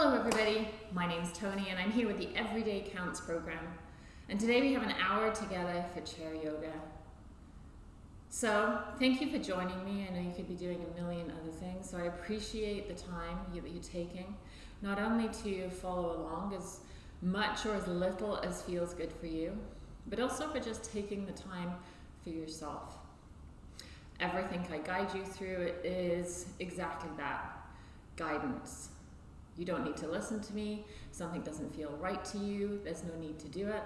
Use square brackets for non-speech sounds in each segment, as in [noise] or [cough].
Hello everybody, my name is Tony and I'm here with the Everyday Counts program. And today we have an hour together for chair yoga. So thank you for joining me. I know you could be doing a million other things, so I appreciate the time that you're taking, not only to follow along as much or as little as feels good for you, but also for just taking the time for yourself. Everything I guide you through is exactly that, guidance. You don't need to listen to me. Something doesn't feel right to you. There's no need to do it.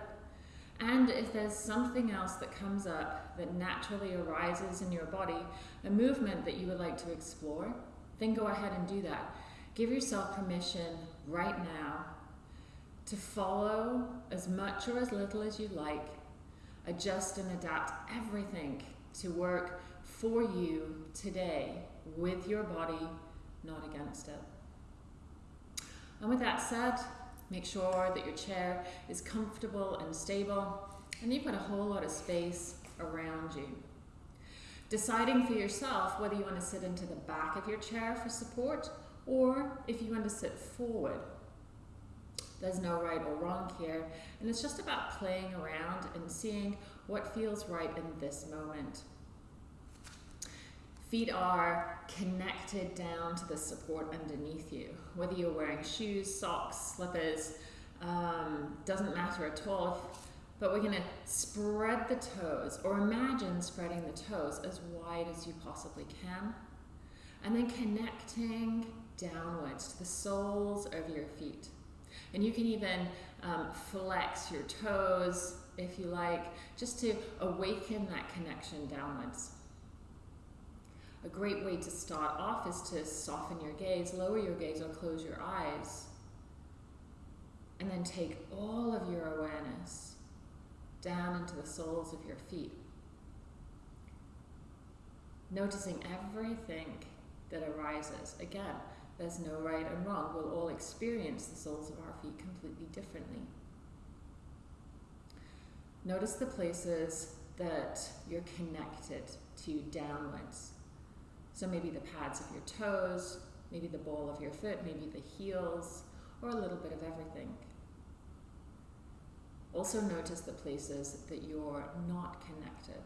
And if there's something else that comes up that naturally arises in your body, a movement that you would like to explore, then go ahead and do that. Give yourself permission right now to follow as much or as little as you like. Adjust and adapt everything to work for you today with your body, not against it. And with that said, make sure that your chair is comfortable and stable and you've got a whole lot of space around you. Deciding for yourself whether you want to sit into the back of your chair for support or if you want to sit forward. There's no right or wrong here, and it's just about playing around and seeing what feels right in this moment. Feet are connected down to the support underneath you. Whether you're wearing shoes, socks, slippers, um, doesn't matter at all. But we're going to spread the toes, or imagine spreading the toes as wide as you possibly can. And then connecting downwards to the soles of your feet. And you can even um, flex your toes if you like, just to awaken that connection downwards. A great way to start off is to soften your gaze, lower your gaze or close your eyes. And then take all of your awareness down into the soles of your feet. Noticing everything that arises. Again, there's no right and wrong. We'll all experience the soles of our feet completely differently. Notice the places that you're connected to downwards. So maybe the pads of your toes, maybe the ball of your foot, maybe the heels, or a little bit of everything. Also notice the places that you're not connected.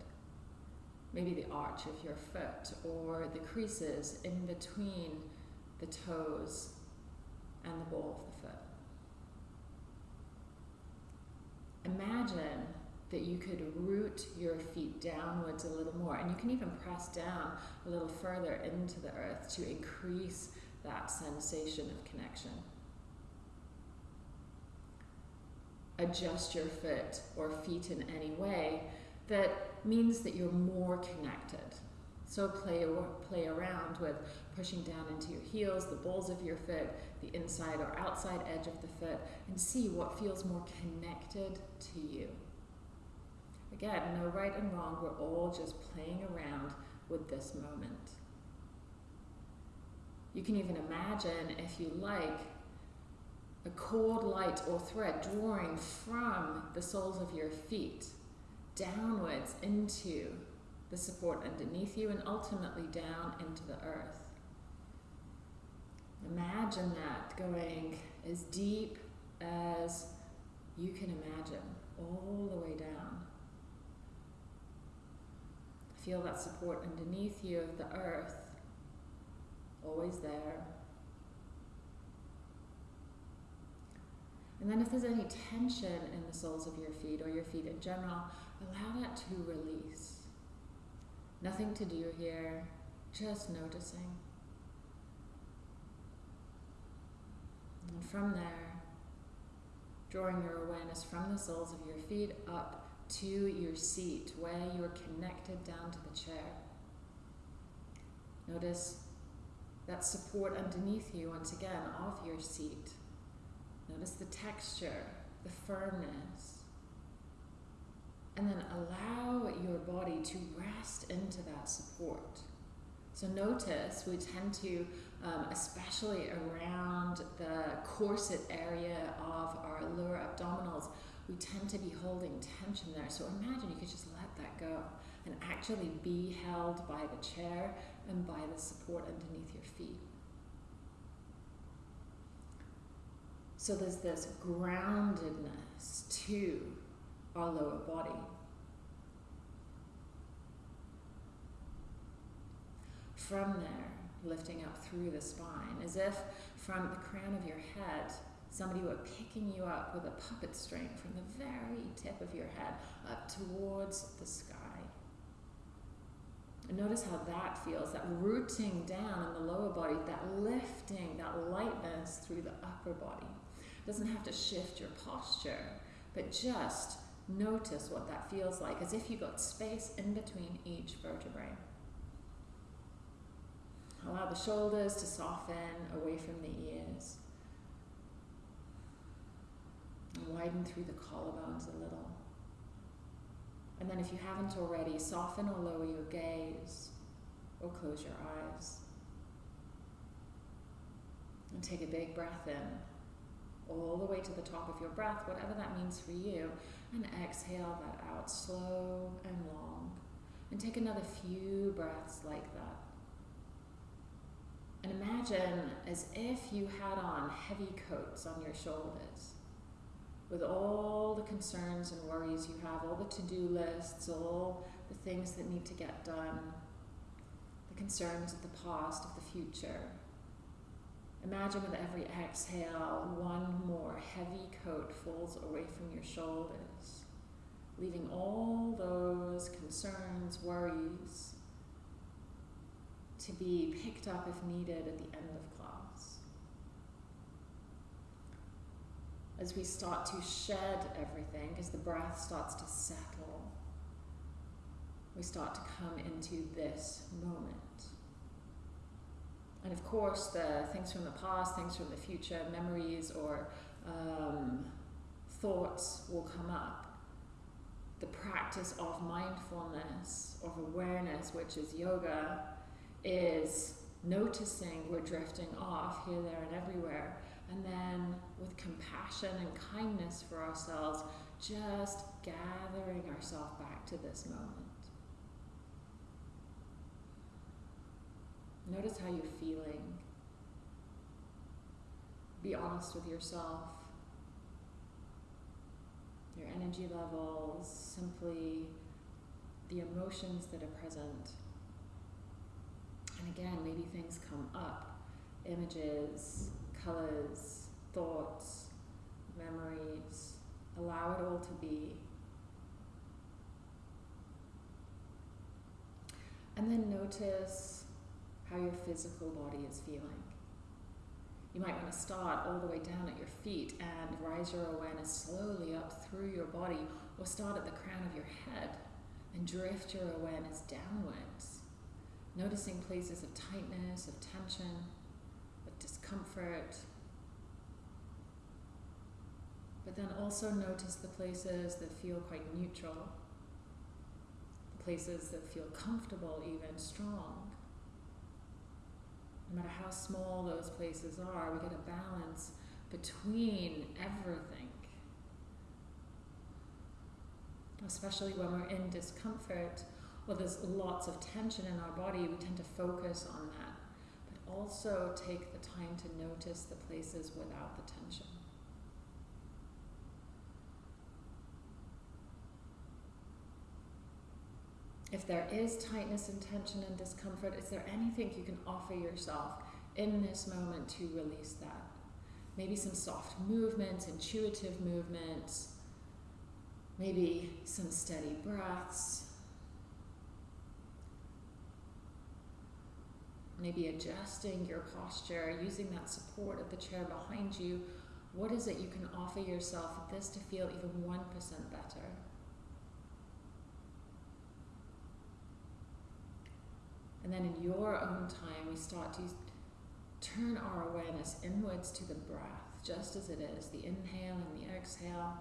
Maybe the arch of your foot or the creases in between the toes and the ball of the foot. Imagine that you could root your feet downwards a little more. And you can even press down a little further into the earth to increase that sensation of connection. Adjust your foot or feet in any way that means that you're more connected. So play, play around with pushing down into your heels, the balls of your foot, the inside or outside edge of the foot, and see what feels more connected to you. Again, no right and wrong, we're all just playing around with this moment. You can even imagine, if you like, a cord, light, or thread drawing from the soles of your feet downwards into the support underneath you and ultimately down into the earth. Imagine that going as deep as you can imagine, all the way down. Feel that support underneath you of the earth, always there. And then if there's any tension in the soles of your feet or your feet in general, allow that to release. Nothing to do here, just noticing. And from there, drawing your awareness from the soles of your feet up to your seat where you're connected down to the chair. Notice that support underneath you, once again, of your seat. Notice the texture, the firmness. And then allow your body to rest into that support. So notice we tend to, um, especially around the corset area of our lower abdominals, we tend to be holding tension there. So imagine you could just let that go and actually be held by the chair and by the support underneath your feet. So there's this groundedness to our lower body. From there, lifting up through the spine, as if from the crown of your head, somebody were picking you up with a puppet string from the very tip of your head up towards the sky. And notice how that feels, that rooting down in the lower body, that lifting, that lightness through the upper body. It doesn't have to shift your posture, but just notice what that feels like, as if you got space in between each vertebrae. Allow the shoulders to soften away from the ears. Widen through the collarbones a little. And then if you haven't already, soften or lower your gaze or close your eyes. And take a big breath in, all the way to the top of your breath, whatever that means for you. And exhale that out slow and long. And take another few breaths like that. And imagine as if you had on heavy coats on your shoulders with all the concerns and worries you have, all the to do lists, all the things that need to get done, the concerns of the past, of the future. Imagine with every exhale, one more heavy coat falls away from your shoulders, leaving all those concerns, worries to be picked up if needed at the end of As we start to shed everything, as the breath starts to settle, we start to come into this moment. And of course, the things from the past, things from the future, memories or um, thoughts will come up. The practice of mindfulness, of awareness, which is yoga, is noticing we're drifting off here, there, and everywhere. And then with compassion and kindness for ourselves, just gathering ourselves back to this moment. Notice how you're feeling. Be honest with yourself. Your energy levels, simply the emotions that are present. And again, maybe things come up images, colors, thoughts, memories. Allow it all to be. And then notice how your physical body is feeling. You might want to start all the way down at your feet and rise your awareness slowly up through your body, or start at the crown of your head and drift your awareness downwards Noticing places of tightness, of tension, of discomfort. But then also notice the places that feel quite neutral, the places that feel comfortable, even strong. No matter how small those places are, we get a balance between everything. Especially when we're in discomfort, well, there's lots of tension in our body, we tend to focus on that. Also take the time to notice the places without the tension. If there is tightness and tension and discomfort, is there anything you can offer yourself in this moment to release that? Maybe some soft movements, intuitive movements, maybe some steady breaths, maybe adjusting your posture, using that support of the chair behind you. What is it you can offer yourself at this to feel even 1% better? And then in your own time, we start to turn our awareness inwards to the breath, just as it is the inhale and the exhale.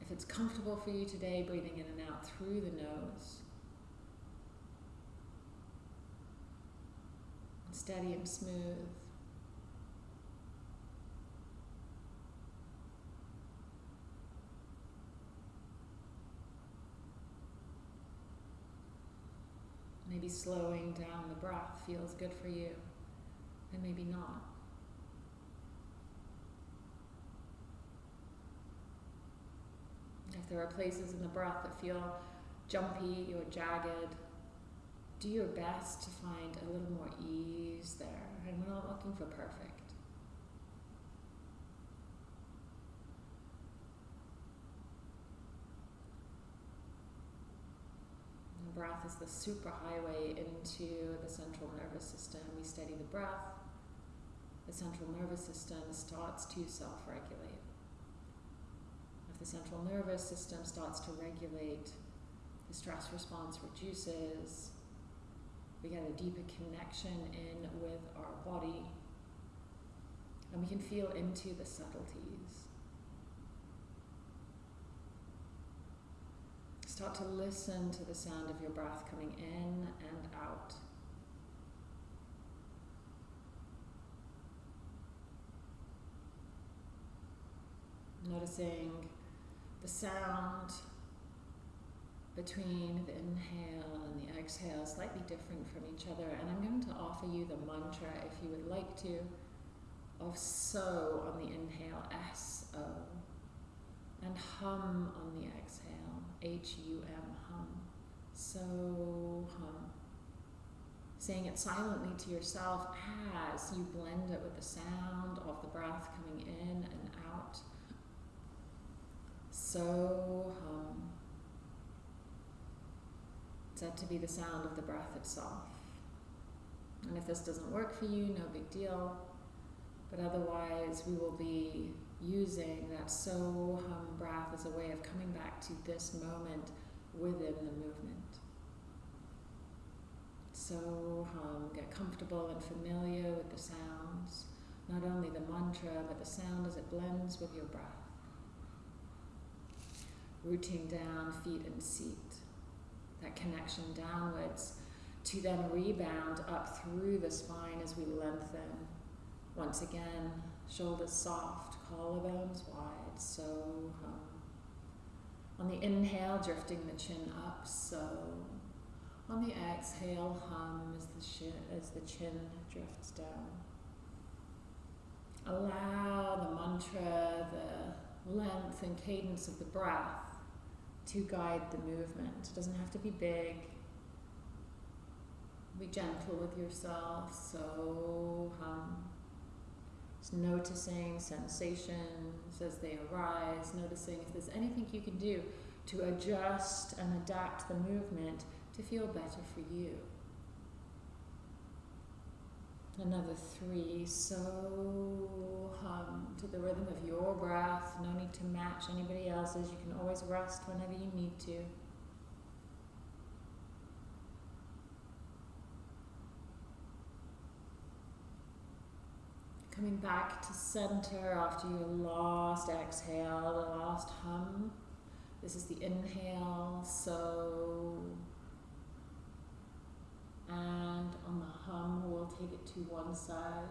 If it's comfortable for you today, breathing in and out through the nose. steady and smooth. Maybe slowing down the breath feels good for you, and maybe not. If there are places in the breath that feel jumpy or jagged, do your best to find a little more ease there. And we're not looking for perfect. The breath is the superhighway into the central nervous system. We steady the breath, the central nervous system starts to self regulate. If the central nervous system starts to regulate, the stress response reduces, we get a deeper connection in with our body, and we can feel into the subtleties. Start to listen to the sound of your breath coming in and out. Noticing the sound between the inhale and the exhale, slightly different from each other. And I'm going to offer you the mantra, if you would like to, of so on the inhale, S O, and hum on the exhale, H U M, hum. So hum. Saying it silently to yourself as you blend it with the sound of the breath coming in and out. So hum said to be the sound of the breath itself. And if this doesn't work for you, no big deal. But otherwise, we will be using that so hum breath as a way of coming back to this moment within the movement. So hum, get comfortable and familiar with the sounds, not only the mantra, but the sound as it blends with your breath. Rooting down feet and seat that connection downwards to then rebound up through the spine as we lengthen. Once again, shoulders soft, collarbones wide, so hum. On the inhale, drifting the chin up, so. On the exhale, hum as the, as the chin drifts down. Allow the mantra, the length and cadence of the breath to guide the movement. It doesn't have to be big. Be gentle with yourself. So hum. Noticing sensations as they arise, noticing if there's anything you can do to adjust and adapt the movement to feel better for you. Another three. So hum to the rhythm of your breath. No need to match anybody else's. You can always rest whenever you need to. Coming back to center after your last exhale, the last hum. This is the inhale, so and on the hum we'll take it to one side.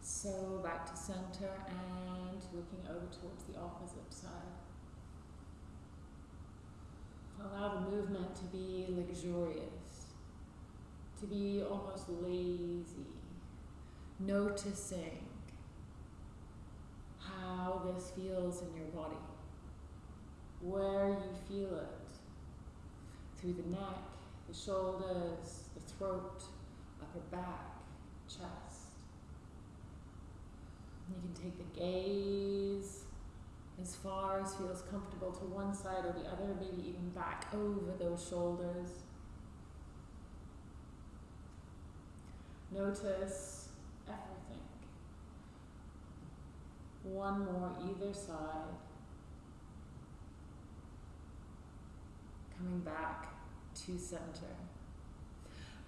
So back to center and looking over towards the opposite side. Allow the movement to be luxurious, to be almost lazy, noticing how this feels in your body, where you feel it, through the neck, the shoulders, throat, upper back, chest. You can take the gaze as far as feels comfortable to one side or the other, maybe even back over those shoulders. Notice everything. One more either side. Coming back to center.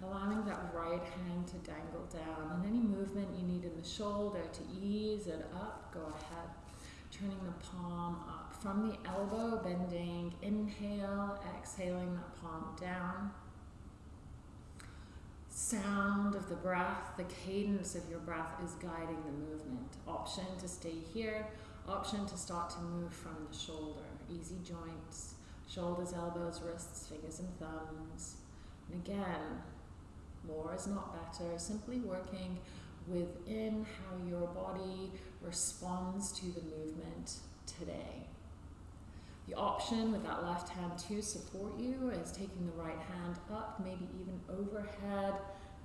Allowing that right hand to dangle down and any movement you need in the shoulder to ease it up, go ahead. Turning the palm up from the elbow, bending, inhale, exhaling that palm down. Sound of the breath, the cadence of your breath is guiding the movement. Option to stay here, option to start to move from the shoulder. Easy joints, shoulders, elbows, wrists, fingers, and thumbs. And again, more is not better, simply working within how your body responds to the movement today. The option with that left hand to support you is taking the right hand up, maybe even overhead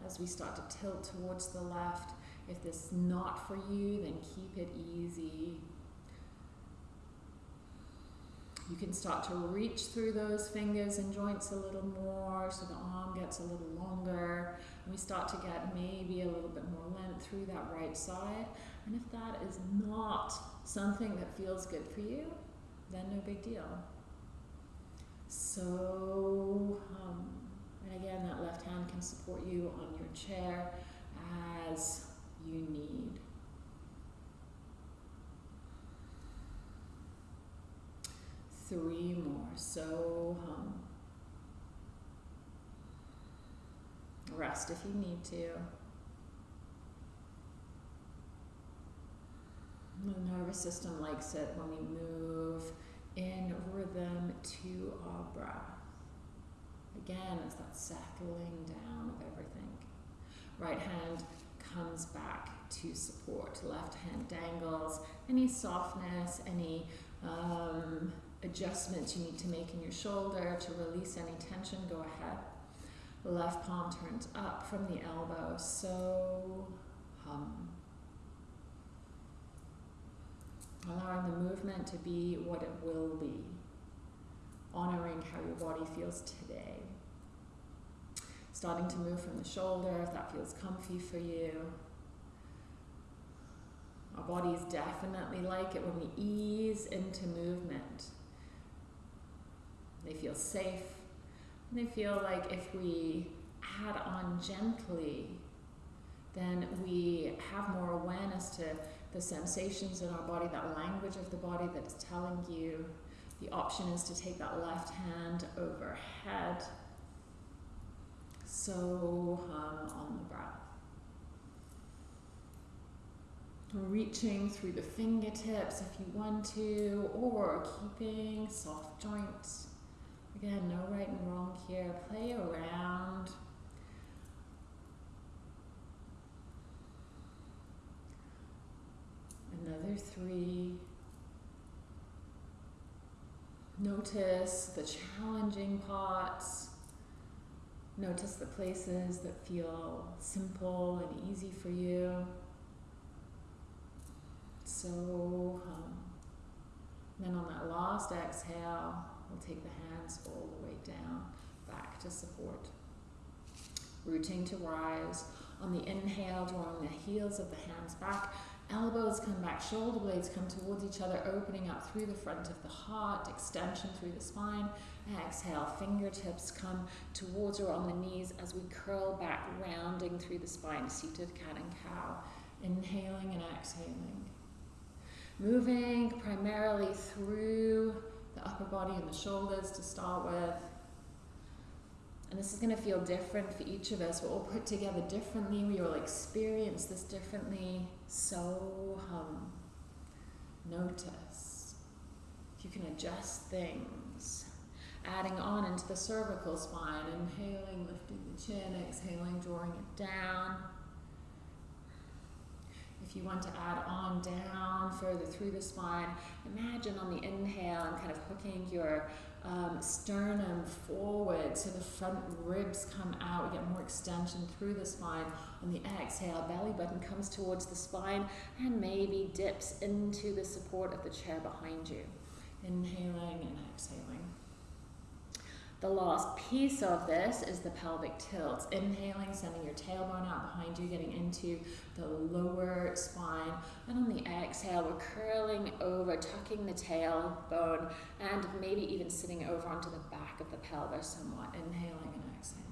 as we start to tilt towards the left. If this is not for you, then keep it easy. You can start to reach through those fingers and joints a little more so the arm gets a little longer. We start to get maybe a little bit more length through that right side. And if that is not something that feels good for you, then no big deal. So, um, and again, that left hand can support you on your chair as you need. Three more. So, um, rest if you need to. The nervous system likes it when we move in rhythm to our breath. Again, it's that settling down of everything. Right hand comes back to support. Left hand dangles. Any softness, any um, adjustments you need to make in your shoulder to release any tension, go ahead. Left palm turns up from the elbow. So hum. Allowing the movement to be what it will be. Honoring how your body feels today. Starting to move from the shoulder if that feels comfy for you. Our body is definitely like it when we ease into movement. They feel safe. They feel like if we add on gently, then we have more awareness to the sensations in our body, that language of the body that's telling you. The option is to take that left hand overhead. So hum on the breath. Reaching through the fingertips if you want to, or keeping soft joints. Again, no right and wrong here. Play around. Another three. Notice the challenging parts. Notice the places that feel simple and easy for you. So, um, then on that last exhale, we'll take the hands all the way down, back to support. Rooting to rise. On the inhale, drawing the heels of the hands back, Elbows come back, shoulder blades come towards each other, opening up through the front of the heart, extension through the spine. Exhale, fingertips come towards or on the knees as we curl back, rounding through the spine, seated cat and cow. Inhaling and exhaling. Moving primarily through the upper body and the shoulders to start with. And this is going to feel different for each of us. We're all put together differently. We all experience this differently. So hum. Notice. If you can adjust things. Adding on into the cervical spine. Inhaling, lifting the chin. Exhaling, drawing it down. If you want to add on down further through the spine, imagine on the inhale and kind of hooking your um, sternum forward so the front ribs come out. We get more extension through the spine. On the exhale, belly button comes towards the spine and maybe dips into the support of the chair behind you. Inhaling and exhaling. The last piece of this is the pelvic tilt. Inhaling, sending your tailbone out behind you, getting into the lower spine. And on the exhale, we're curling over, tucking the tailbone, and maybe even sitting over onto the back of the pelvis somewhat. Inhaling and exhaling.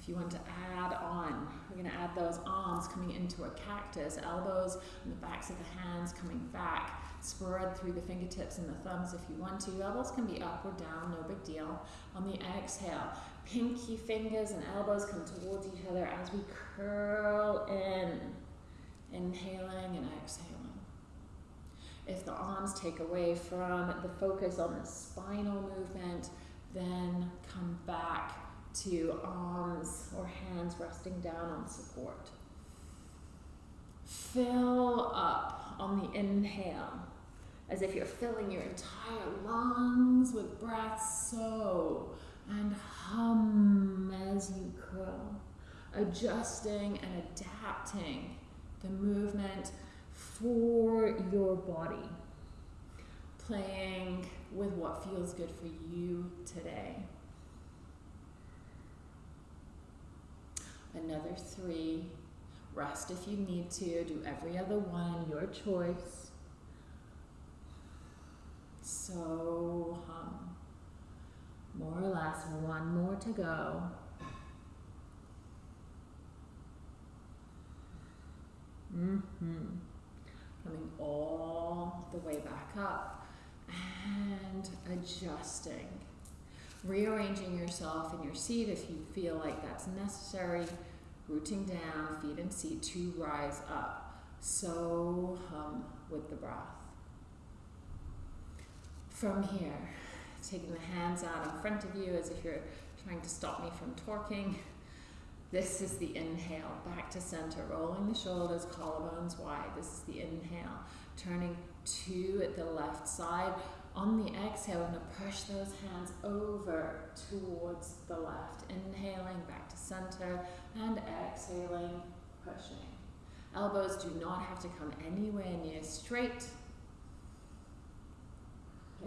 If you want to add on, we're going to add those arms coming into a cactus, elbows and the backs of the hands coming back Spread through the fingertips and the thumbs if you want to. Elbows can be up or down, no big deal. On the exhale, pinky fingers and elbows come towards each other as we curl in. Inhaling and exhaling. If the arms take away from the focus on the spinal movement, then come back to arms or hands resting down on support. Fill up on the inhale as if you're filling your entire lungs with breath. So, and hum as you curl, adjusting and adapting the movement for your body, playing with what feels good for you today. Another three. Rest if you need to. Do every other one, your choice. So hum. More or less, one more to go. Mm-hmm. Coming all the way back up and adjusting. Rearranging yourself in your seat if you feel like that's necessary. Rooting down, feet and seat to rise up. So hum with the breath. From here, taking the hands out in front of you as if you're trying to stop me from torquing. This is the inhale, back to center, rolling the shoulders, collarbones wide. This is the inhale, turning to at the left side. On the exhale, we're to push those hands over towards the left. Inhaling back to center and exhaling, pushing. Elbows do not have to come anywhere near straight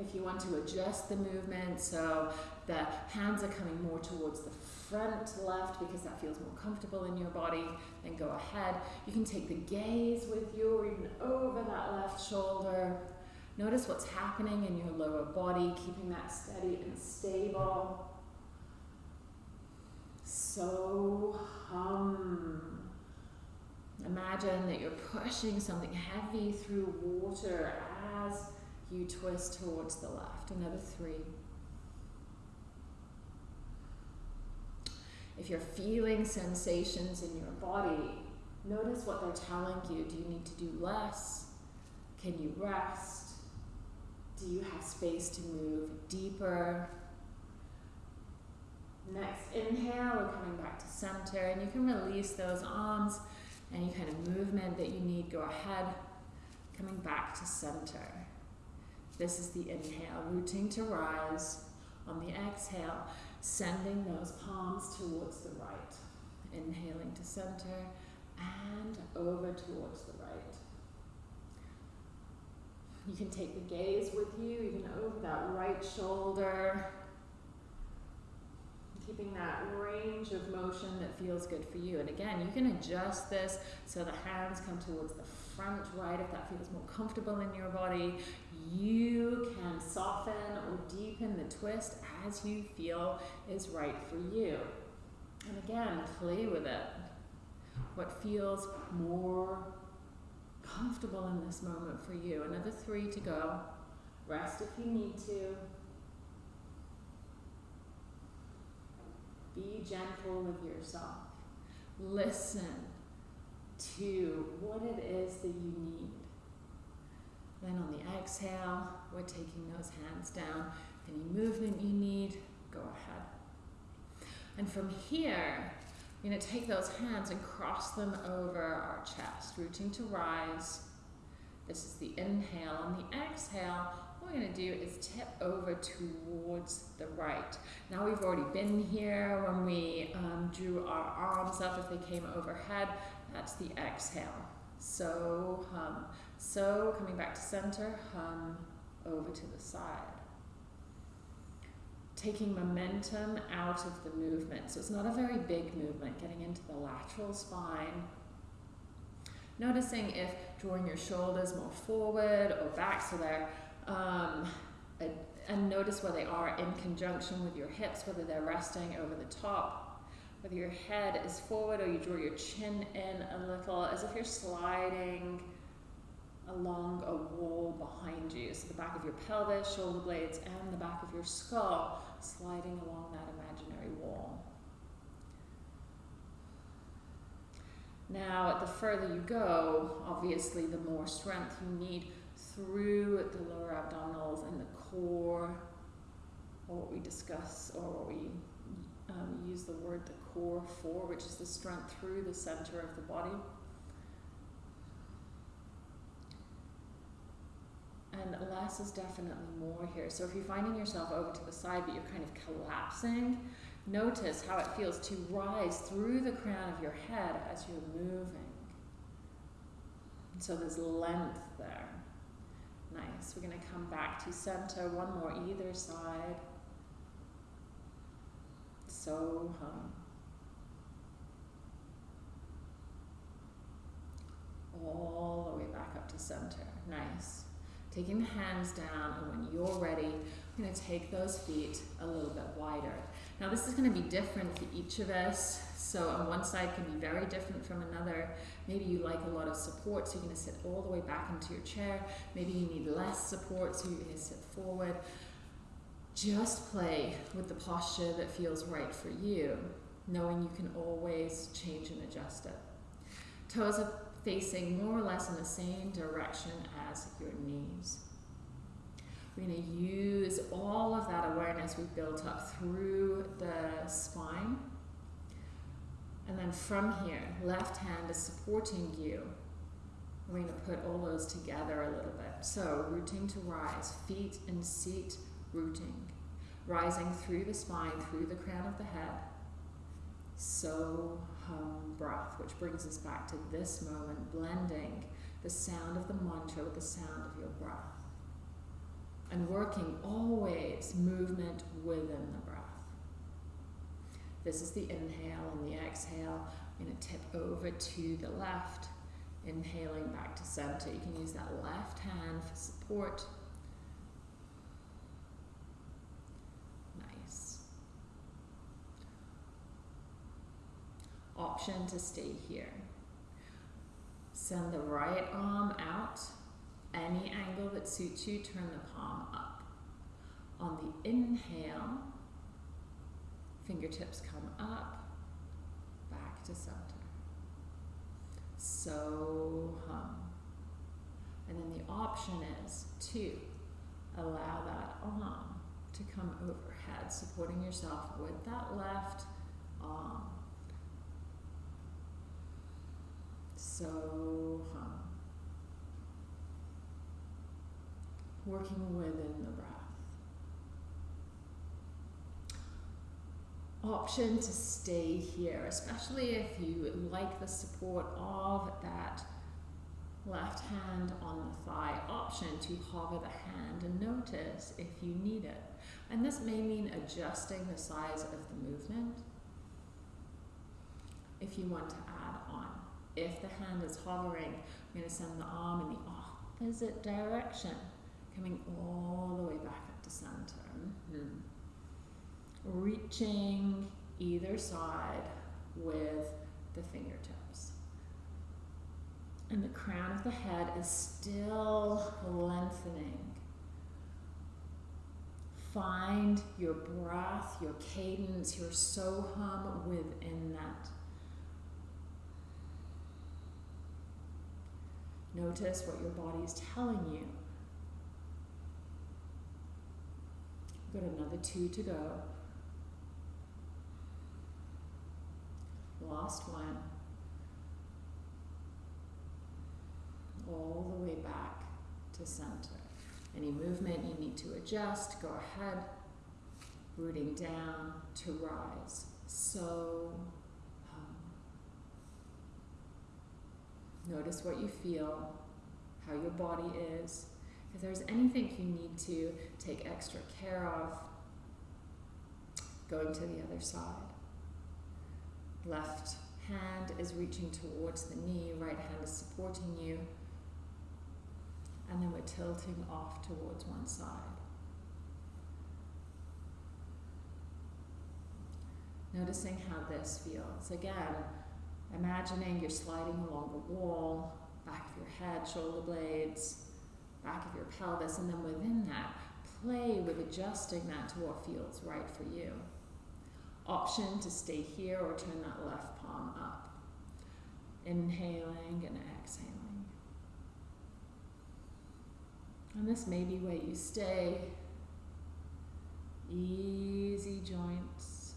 if you want to adjust the movement so the hands are coming more towards the front left because that feels more comfortable in your body, then go ahead. You can take the gaze with you or even over that left shoulder. Notice what's happening in your lower body, keeping that steady and stable. So hum. Imagine that you're pushing something heavy through water as you twist towards the left. Another three. If you're feeling sensations in your body, notice what they're telling you. Do you need to do less? Can you rest? Do you have space to move deeper? Next inhale, we're coming back to center, and you can release those arms. Any kind of movement that you need, go ahead. Coming back to center. This is the inhale, rooting to rise. On the exhale, sending those palms towards the right. Inhaling to center and over towards the right. You can take the gaze with you, even over that right shoulder. Keeping that range of motion that feels good for you. And again, you can adjust this so the hands come towards the front right if that feels more comfortable in your body. You can soften or deepen the twist as you feel is right for you. And again, play with it. What feels more comfortable in this moment for you. Another three to go. Rest if you need to. Be gentle with yourself. Listen to what it is that you need. Then on the exhale, we're taking those hands down. Any movement you need, go ahead. And from here, you're going to take those hands and cross them over our chest, rooting to rise. This is the inhale. On the exhale, what we're going to do is tip over towards the right. Now we've already been here when we um, drew our arms up if they came overhead. That's the exhale. So hum. So coming back to center, hum over to the side. Taking momentum out of the movement. So it's not a very big movement, getting into the lateral spine. Noticing if drawing your shoulders more forward or back so they're, um, and notice where they are in conjunction with your hips, whether they're resting over the top whether your head is forward or you draw your chin in a little as if you're sliding along a wall behind you. So the back of your pelvis, shoulder blades, and the back of your skull sliding along that imaginary wall. Now, the further you go, obviously, the more strength you need through the lower abdominals and the core, or what we discuss, or what we um, use the word the core for, which is the strength through the center of the body. Then less is definitely more here. So if you're finding yourself over to the side but you're kind of collapsing, notice how it feels to rise through the crown of your head as you're moving. So there's length there. Nice. We're going to come back to center. One more either side. So hum. All the way back up to center. Nice. Taking the hands down, and when you're ready, I'm going to take those feet a little bit wider. Now, this is going to be different for each of us. So, on one side can be very different from another. Maybe you like a lot of support, so you're going to sit all the way back into your chair. Maybe you need less support, so you're to sit forward. Just play with the posture that feels right for you, knowing you can always change and adjust it. Toes are facing more or less in the same direction as your knees. We're going to use all of that awareness we've built up through the spine. And then from here, left hand is supporting you. We're going to put all those together a little bit. So, rooting to rise, feet and seat rooting, rising through the spine, through the crown of the head. So hum breath, which brings us back to this moment, blending the sound of the mantra with the sound of your breath. And working always movement within the breath. This is the inhale and the exhale. I'm going to tip over to the left, inhaling back to center. You can use that left hand for support. Nice. Option to stay here. Send the right arm out. Any angle that suits you, turn the palm up. On the inhale, fingertips come up, back to center. So hum. And then the option is to allow that arm to come overhead, supporting yourself with that left arm. So. Working within the breath. option to stay here, especially if you like the support of that left hand on the thigh option to hover the hand and notice if you need it. And this may mean adjusting the size of the movement if you want to. If the hand is hovering, I'm going to send the arm in the opposite direction, coming all the way back up to center. Mm -hmm reaching either side with the fingertips. And the crown of the head is still lengthening. Find your breath, your cadence, your so hum within that. Notice what your body is telling you. Got another two to go. Last one. All the way back to center. Any movement you need to adjust, go ahead. Rooting down to rise. So notice what you feel, how your body is. If there's anything you need to take extra care of, going to the other side. Left hand is reaching towards the knee, right hand is supporting you. And then we're tilting off towards one side. Noticing how this feels. Again, imagining you're sliding along the wall, back of your head, shoulder blades, back of your pelvis, and then within that, play with adjusting that to what feels right for you option to stay here or turn that left palm up. Inhaling and exhaling. And this may be where you stay. Easy joints,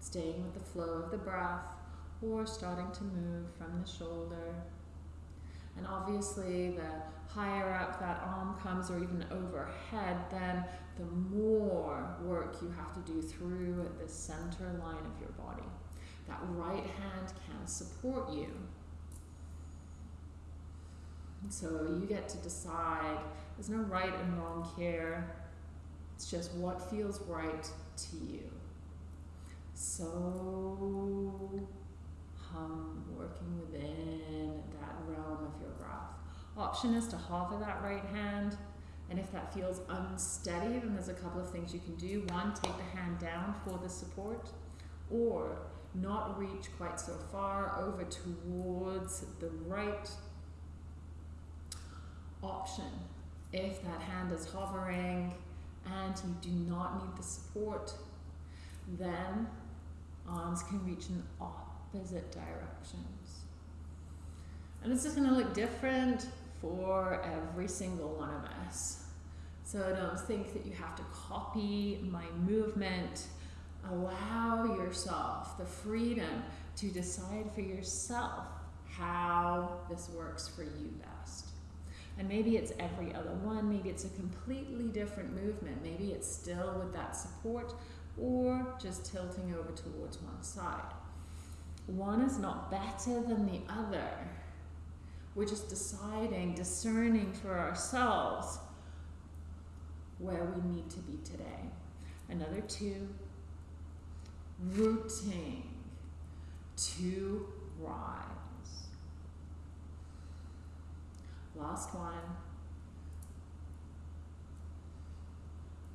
staying with the flow of the breath or starting to move from the shoulder. And obviously, the higher up that arm comes, or even overhead, then the more work you have to do through the center line of your body. That right hand can support you. So you get to decide. There's no right and wrong here. It's just what feels right to you. So working within that realm of your breath. Option is to hover that right hand. And if that feels unsteady, then there's a couple of things you can do. One, take the hand down for the support, or not reach quite so far over towards the right option. If that hand is hovering and you do not need the support, then arms can reach in opposite directions. And this is going to look different for every single one of us. So don't think that you have to copy my movement. Allow yourself the freedom to decide for yourself how this works for you best. And maybe it's every other one, maybe it's a completely different movement, maybe it's still with that support or just tilting over towards one side. One is not better than the other. We're just deciding, discerning for ourselves where we need to be today. Another two, rooting to rise. Last one.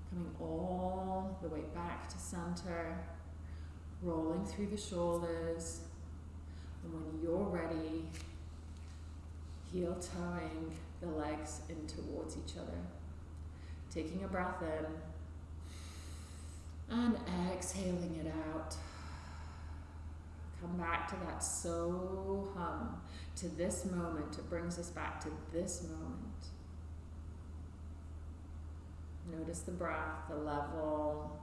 Coming all the way back to center, rolling through the shoulders. And when you're ready, heel toeing the legs in towards each other. Taking a breath in and exhaling it out. Come back to that so hum, to this moment. It brings us back to this moment. Notice the breath, the level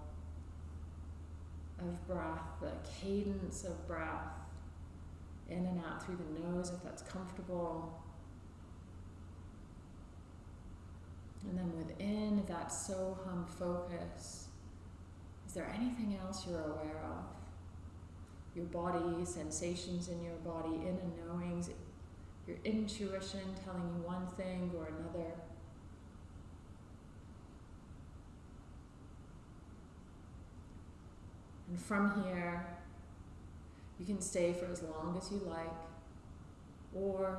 of breath, the cadence of breath, in and out through the nose if that's comfortable. And then within that so hum focus, is there anything else you're aware of? Your body, sensations in your body, inner knowings, your intuition telling you one thing or another. And from here, you can stay for as long as you like, or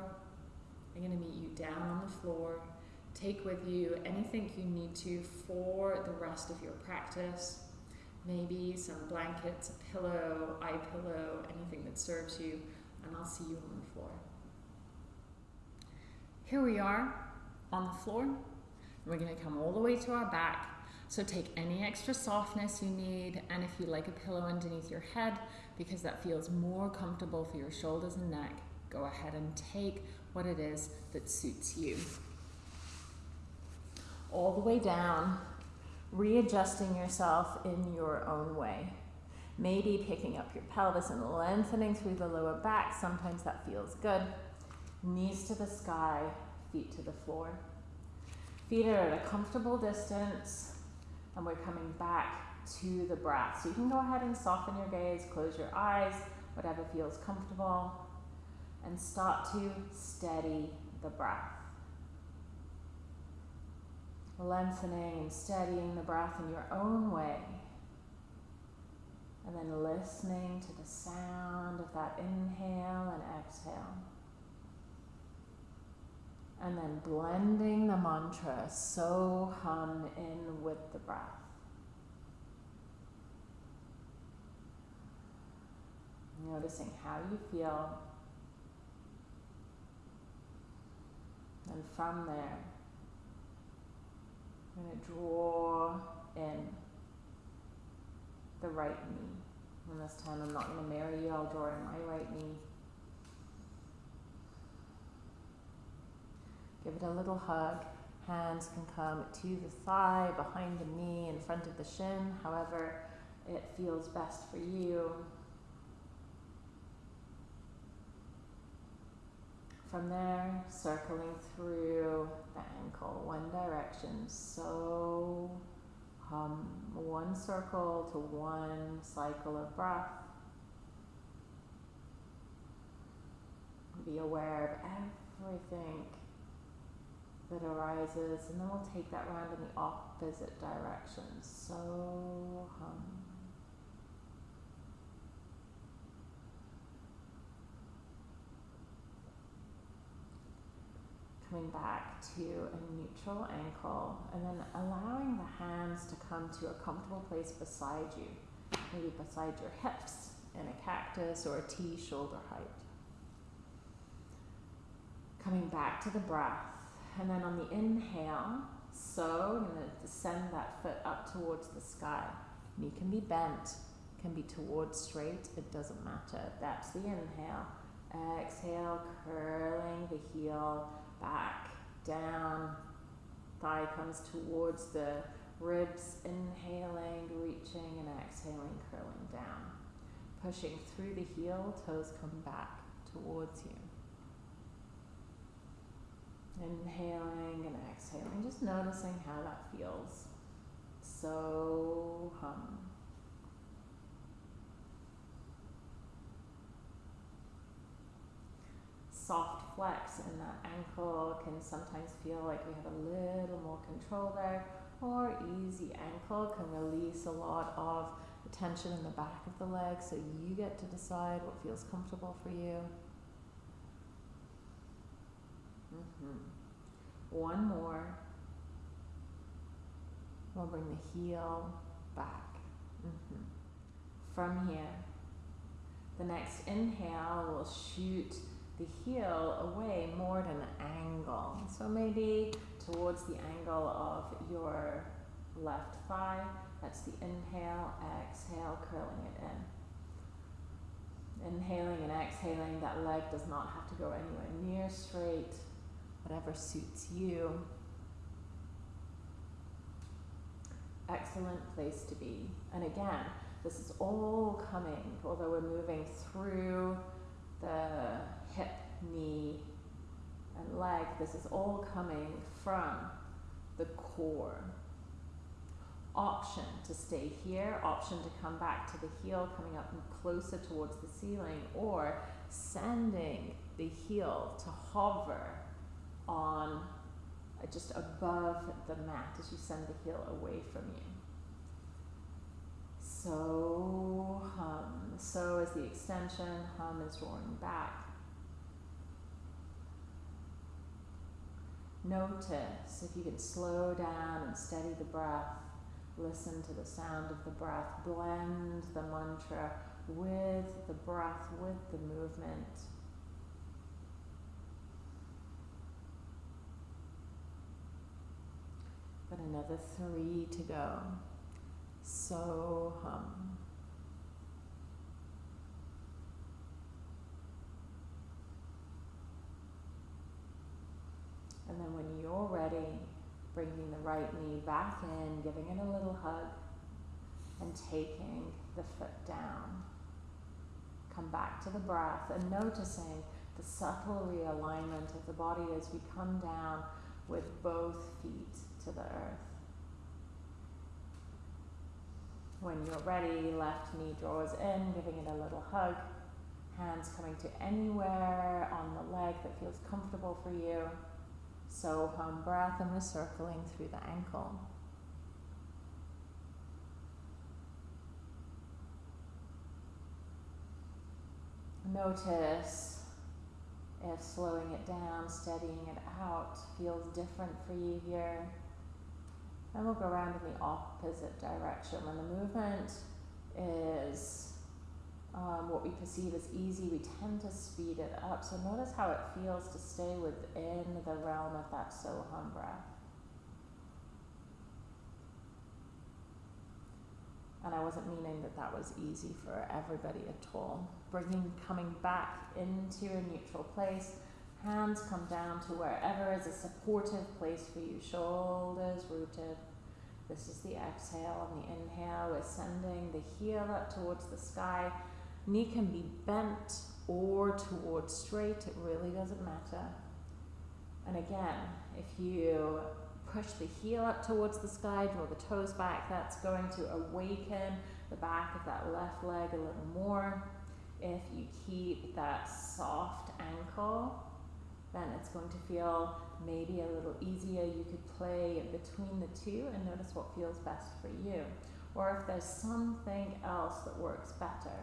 I'm going to meet you down on the floor. Take with you anything you need to for the rest of your practice. Maybe some blankets, a pillow, eye pillow, anything that serves you, and I'll see you on the floor. Here we are on the floor. We're going to come all the way to our back so take any extra softness you need, and if you like a pillow underneath your head, because that feels more comfortable for your shoulders and neck, go ahead and take what it is that suits you. All the way down, readjusting yourself in your own way. Maybe picking up your pelvis and lengthening through the lower back. Sometimes that feels good. Knees to the sky, feet to the floor. Feet are at a comfortable distance and we're coming back to the breath. So you can go ahead and soften your gaze, close your eyes, whatever feels comfortable, and start to steady the breath. Lengthening and steadying the breath in your own way. And then listening to the sound of that inhale and exhale. And then blending the mantra so hum in with the breath. Noticing how you feel. And from there, I'm going to draw in the right knee. And this time I'm not going to mirror you, I'll draw in my right knee. Give it a little hug. Hands can come to the thigh, behind the knee, in front of the shin, however it feels best for you. from there, circling through the ankle, one direction. So one circle to one cycle of breath. Be aware of everything that arises, and then we'll take that round in the opposite direction. So hum. Coming back to a neutral ankle, and then allowing the hands to come to a comfortable place beside you, maybe beside your hips in a cactus or a T shoulder height. Coming back to the breath, and then on the inhale, so I'm going to send that foot up towards the sky. Knee can be bent, can be towards straight, it doesn't matter. That's the inhale. Exhale, curling the heel back, down. Thigh comes towards the ribs, inhaling, reaching, and exhaling, curling down. Pushing through the heel, toes come back towards you. Inhaling and exhaling, just noticing how that feels. So hum. Soft flex in that ankle can sometimes feel like we have a little more control there, or easy ankle can release a lot of the tension in the back of the leg, so you get to decide what feels comfortable for you. Mm-hmm. One more. We'll bring the heel back. Mm-hmm. From here, the next inhale will shoot the heel away more at an angle. So maybe towards the angle of your left thigh. That's the inhale, exhale, curling it in. Inhaling and exhaling, that leg does not have to go anywhere near straight whatever suits you. Excellent place to be. And again, this is all coming, although we're moving through the hip, knee, and leg, this is all coming from the core. Option to stay here, option to come back to the heel, coming up closer towards the ceiling, or sending the heel to hover on uh, just above the mat as you send the heel away from you. So hum. So is the extension, hum is roaring back. Notice if you can slow down and steady the breath. Listen to the sound of the breath. Blend the mantra with the breath, with the movement. But another three to go. So hum. And then when you're ready, bringing the right knee back in, giving it a little hug, and taking the foot down. Come back to the breath and noticing the subtle realignment of the body as we come down with both feet to the earth. When you're ready, left knee draws in, giving it a little hug. Hands coming to anywhere on the leg that feels comfortable for you. So hum breath and we're circling through the ankle. Notice if slowing it down, steadying it out feels different for you here. And we'll go around in the opposite direction. When the movement is um, what we perceive as easy, we tend to speed it up. So notice how it feels to stay within the realm of that Soham breath. And I wasn't meaning that that was easy for everybody at all. Bringing, coming back into a neutral place. Hands come down to wherever is a supportive place for you. Shoulders rooted. This is the exhale and the inhale. We're sending the heel up towards the sky. Knee can be bent or towards straight, it really doesn't matter. And again, if you push the heel up towards the sky, draw the toes back, that's going to awaken the back of that left leg a little more. If you keep that soft ankle, then it's going to feel maybe a little easier. You could play between the two and notice what feels best for you. Or if there's something else that works better.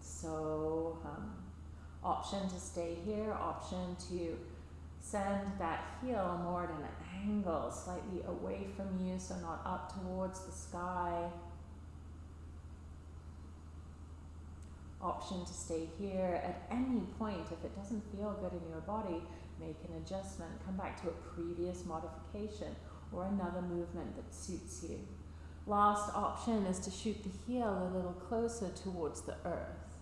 So, um, option to stay here, option to send that heel more at an angle, slightly away from you, so not up towards the sky. Option to stay here at any point. If it doesn't feel good in your body, make an adjustment. Come back to a previous modification or another movement that suits you. Last option is to shoot the heel a little closer towards the earth.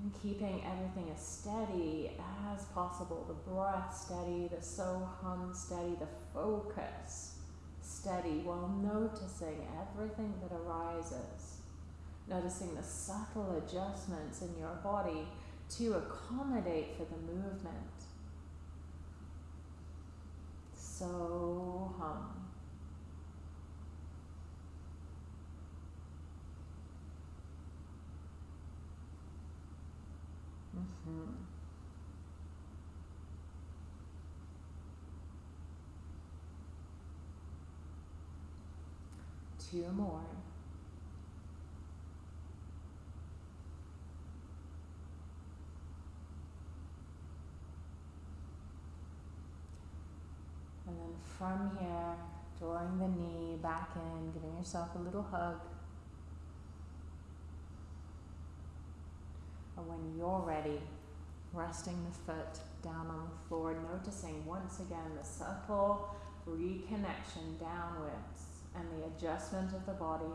And keeping everything as steady as possible, the breath steady, the so hum steady, the focus steady, while noticing everything that arises. Noticing the subtle adjustments in your body to accommodate for the movement. So hum. Mm-hmm. Two more. And then from here, drawing the knee back in, giving yourself a little hug. And when you're ready, resting the foot down on the floor, noticing once again the subtle reconnection downwards and the adjustment of the body.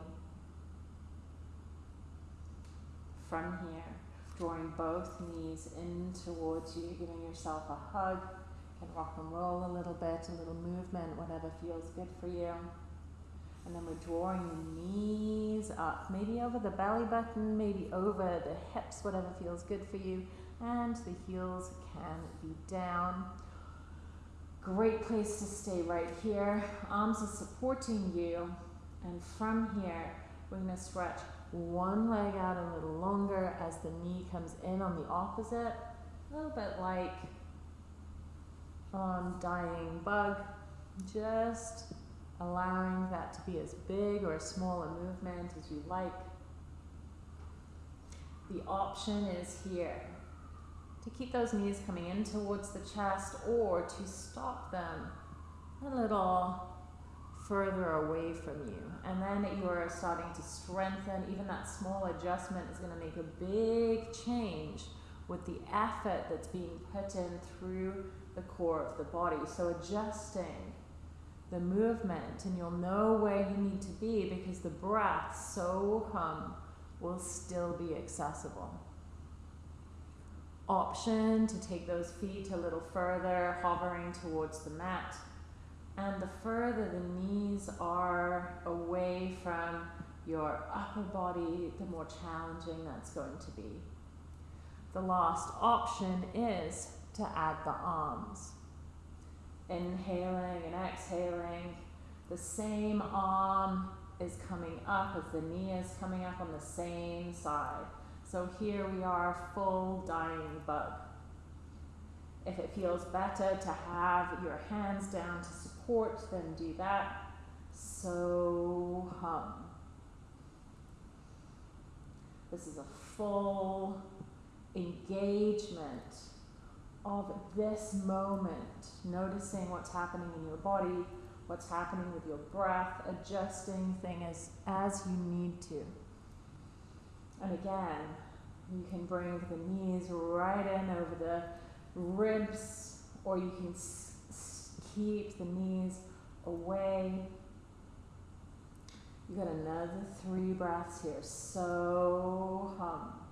From here, drawing both knees in towards you, giving yourself a hug. Rock and roll a little bit, a little movement, whatever feels good for you. And then we're drawing the knees up, maybe over the belly button, maybe over the hips, whatever feels good for you. And the heels can be down. Great place to stay right here. Arms are supporting you. And from here, we're going to stretch one leg out a little longer as the knee comes in on the opposite. A little bit like um, dying bug. Just allowing that to be as big or as small a movement as you like. The option is here to keep those knees coming in towards the chest or to stop them a little further away from you. And then you are starting to strengthen. Even that small adjustment is going to make a big change with the effort that's being put in through the core of the body. So adjusting the movement and you'll know where you need to be because the breath, so hum, will still be accessible. Option to take those feet a little further, hovering towards the mat. And the further the knees are away from your upper body, the more challenging that's going to be. The last option is to add the arms. Inhaling and exhaling, the same arm is coming up as the knee is coming up on the same side. So here we are, full dying bug. If it feels better to have your hands down to support, then do that. So hum. This is a full engagement of this moment, noticing what's happening in your body, what's happening with your breath, adjusting things as you need to. And again, you can bring the knees right in over the ribs, or you can keep the knees away. You got another three breaths here. So hum.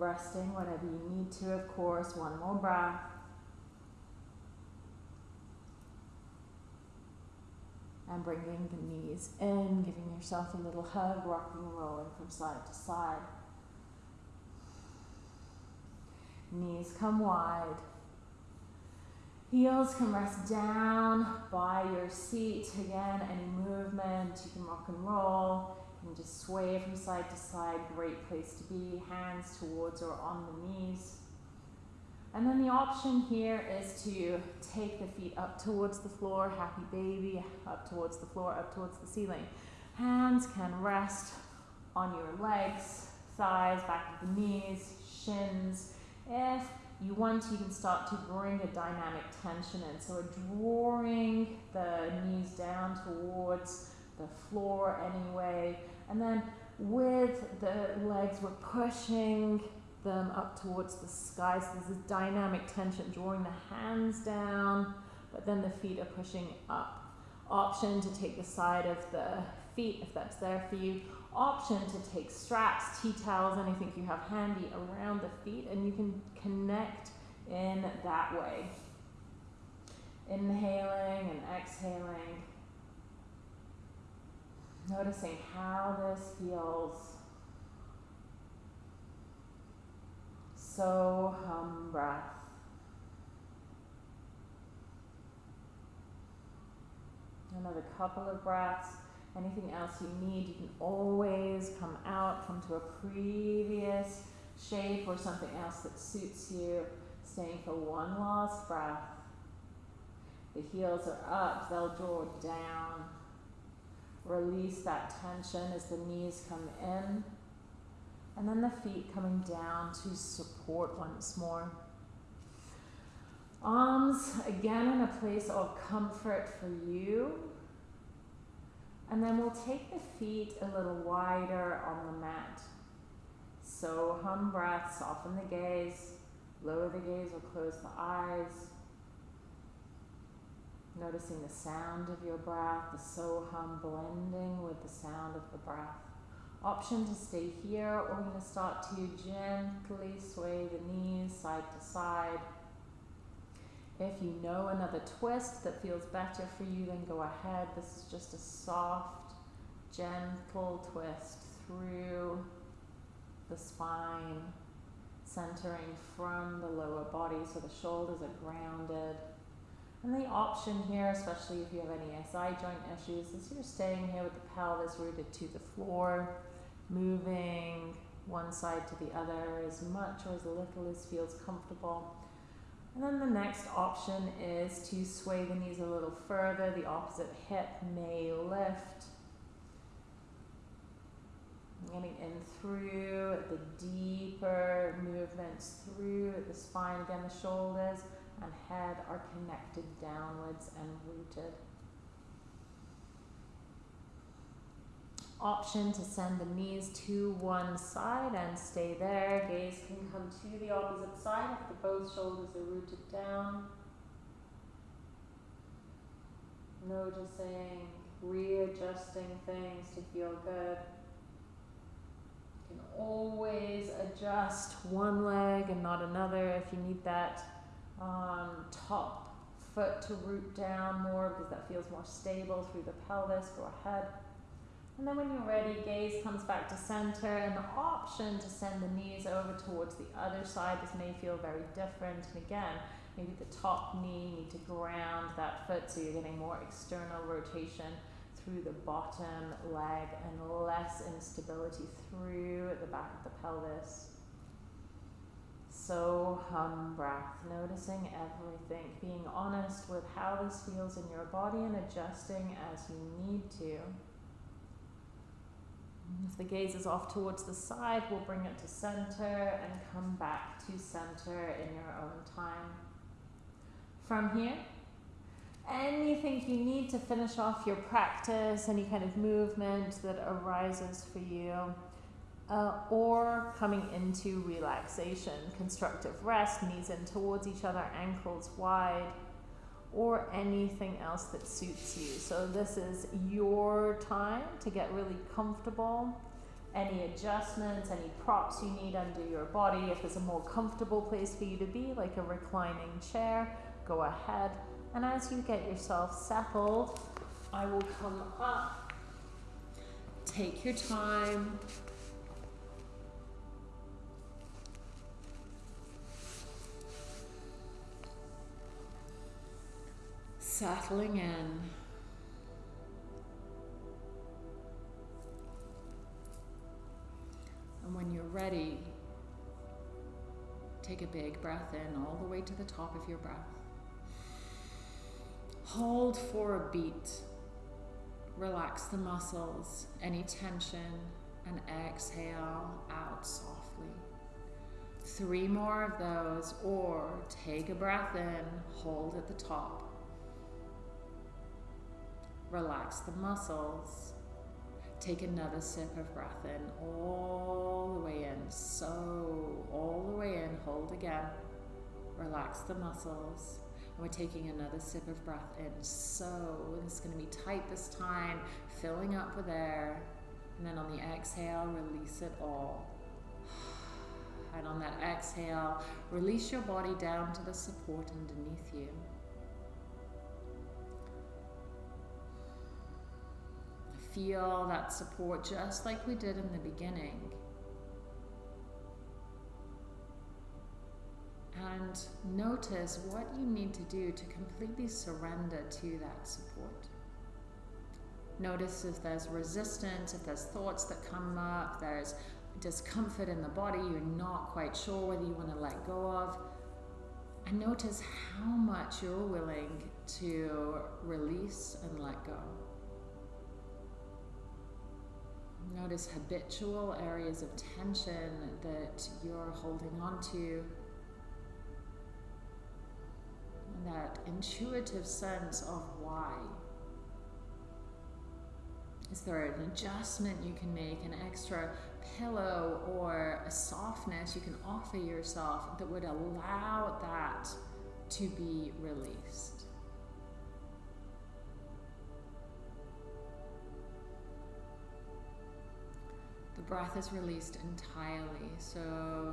Resting whenever you need to, of course. One more breath. and bringing the knees in, giving yourself a little hug, rocking and rolling from side to side. Knees come wide. Heels can rest down by your seat. Again, any movement, you can rock and roll. Just sway from side to side. Great place to be. Hands towards or on the knees. And then the option here is to take the feet up towards the floor, happy baby, up towards the floor, up towards the ceiling. Hands can rest on your legs, thighs, back of the knees, shins. If you want, you can start to bring a dynamic tension in. So drawing the knees down towards the floor anyway. And then with the legs, we're pushing them up towards the sky. So there's this dynamic tension, drawing the hands down, but then the feet are pushing up. Option to take the side of the feet if that's there for you. Option to take straps, tea towels, anything you have handy around the feet, and you can connect in that way. Inhaling and exhaling. Noticing how this feels So hum breath. Another couple of breaths. Anything else you need, you can always come out, come to a previous shape or something else that suits you. Staying for one last breath. The heels are up, they'll draw down. Release that tension as the knees come in. And then the feet coming down to support once more. Arms again in a place of comfort for you. And then we'll take the feet a little wider on the mat. So hum breath, soften the gaze, lower the gaze or close the eyes. Noticing the sound of your breath, the so hum blending with the sound of the breath option to stay here. We're going to start to gently sway the knees side to side. If you know another twist that feels better for you, then go ahead. This is just a soft, gentle twist through the spine, centering from the lower body so the shoulders are grounded. And the option here, especially if you have any SI joint issues, is you're staying here with the pelvis rooted to the floor moving one side to the other as much or as little as feels comfortable. And then the next option is to sway the knees a little further. The opposite hip may lift. Getting in through the deeper movements through the spine. Again, the shoulders and head are connected downwards and rooted. option to send the knees to one side and stay there. Gaze can come to the opposite side if the both shoulders are rooted down. Noticing, readjusting things to feel good. You can always adjust one leg and not another if you need that um, top foot to root down more because that feels more stable through the pelvis. Go ahead. And then when you're ready, gaze comes back to center and the option to send the knees over towards the other side. This may feel very different. And again, maybe the top knee need to ground that foot so you're getting more external rotation through the bottom leg and less instability through the back of the pelvis. So hum breath, noticing everything, being honest with how this feels in your body and adjusting as you need to. If the gaze is off towards the side, we'll bring it to center and come back to center in your own time. From here, anything you need to finish off your practice, any kind of movement that arises for you, uh, or coming into relaxation, constructive rest, knees in towards each other, ankles wide or anything else that suits you. So this is your time to get really comfortable. Any adjustments, any props you need under your body, if there's a more comfortable place for you to be, like a reclining chair, go ahead. And as you get yourself settled, I will come up. Take your time. Settling in. And when you're ready, take a big breath in all the way to the top of your breath. Hold for a beat. Relax the muscles, any tension, and exhale out softly. Three more of those, or take a breath in, hold at the top. Relax the muscles. Take another sip of breath in, all the way in. So, all the way in, hold again. Relax the muscles. And we're taking another sip of breath in. So, is going to be tight this time, filling up with air. And then on the exhale, release it all. [sighs] And on that exhale, release your body down to the support underneath you. Feel that support just like we did in the beginning. And notice what you need to do to completely surrender to that support. Notice if there's resistance, if there's thoughts that come up, there's discomfort in the body, you're not quite sure whether you want to let go of. And notice how much you're willing to release and let go. Notice habitual areas of tension that you're holding on to. And that intuitive sense of why. Is there an adjustment you can make, an extra pillow or a softness you can offer yourself that would allow that to be released? The breath is released entirely, so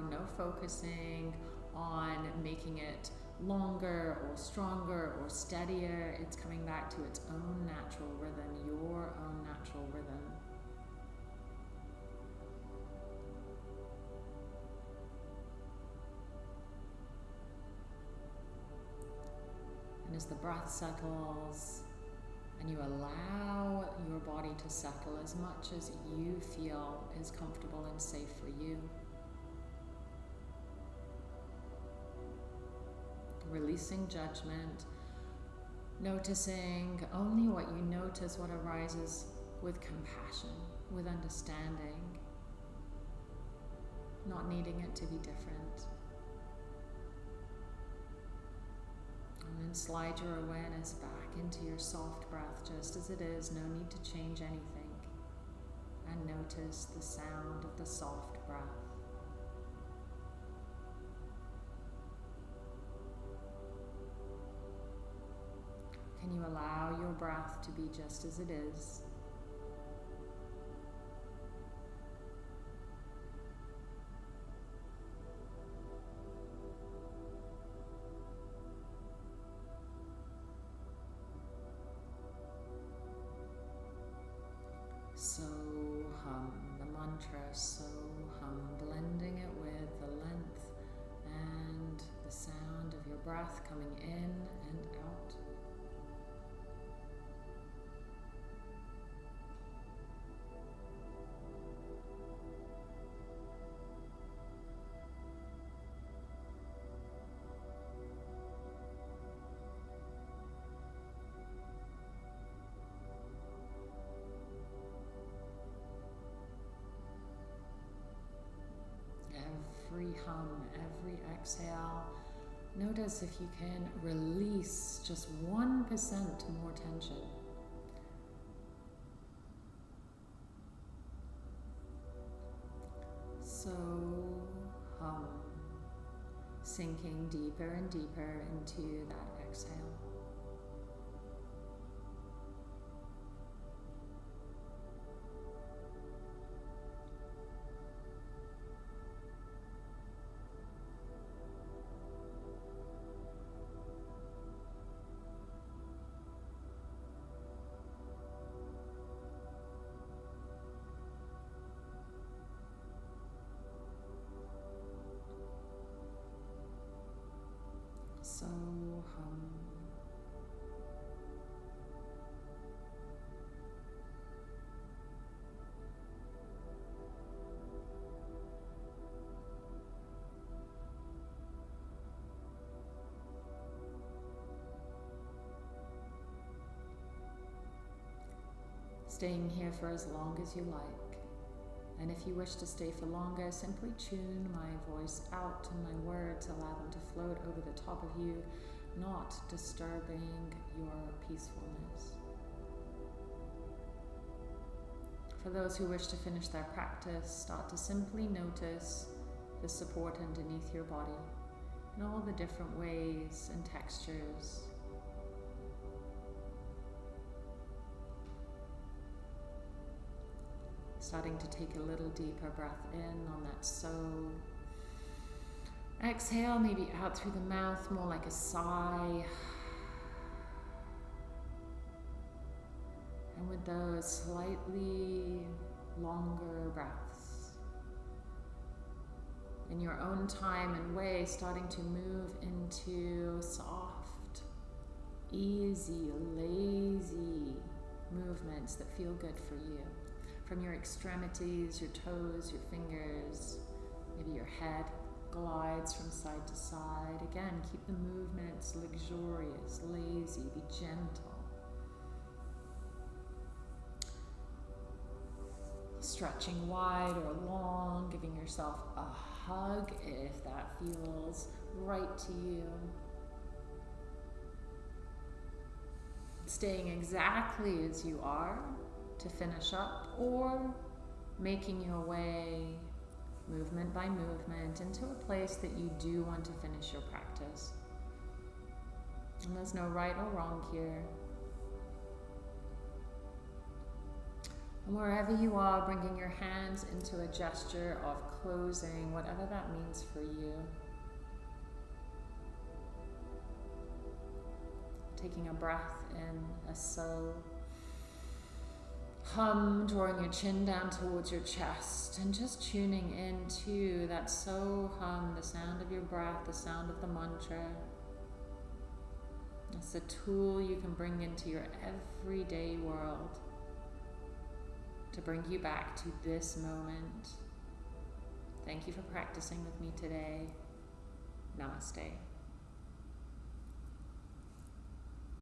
no focusing on making it longer or stronger or steadier. It's coming back to its own natural rhythm, your own natural rhythm. And as the breath settles, and you allow your body to settle as much as you feel is comfortable and safe for you. Releasing judgment, noticing only what you notice, what arises with compassion, with understanding, not needing it to be different. And then slide your awareness back into your soft breath just as it is, no need to change anything. And notice the sound of the soft breath. Can you allow your breath to be just as it is? Every hum, every exhale, notice if you can release just 1% more tension. So hum, sinking deeper and deeper into that exhale. Staying here for as long as you like. And if you wish to stay for longer, simply tune my voice out and my words, allow them to float over the top of you, not disturbing your peacefulness. For those who wish to finish their practice, start to simply notice the support underneath your body in all the different ways and textures. Starting to take a little deeper breath in on that so. Exhale, maybe out through the mouth, more like a sigh. And with those slightly longer breaths, in your own time and way, starting to move into soft, easy, lazy movements that feel good for you. From your extremities, your toes, your fingers, maybe your head glides from side to side. Again, keep the movements luxurious, lazy, be gentle. Stretching wide or long, giving yourself a hug if that feels right to you. Staying exactly as you are to finish up, or making your way movement by movement into a place that you do want to finish your practice. And there's no right or wrong here. And wherever you are, bringing your hands into a gesture of closing, whatever that means for you. Taking a breath in, a so. Hum, drawing your chin down towards your chest and just tuning into that so hum, the sound of your breath, the sound of the mantra. It's a tool you can bring into your everyday world to bring you back to this moment. Thank you for practicing with me today. Namaste.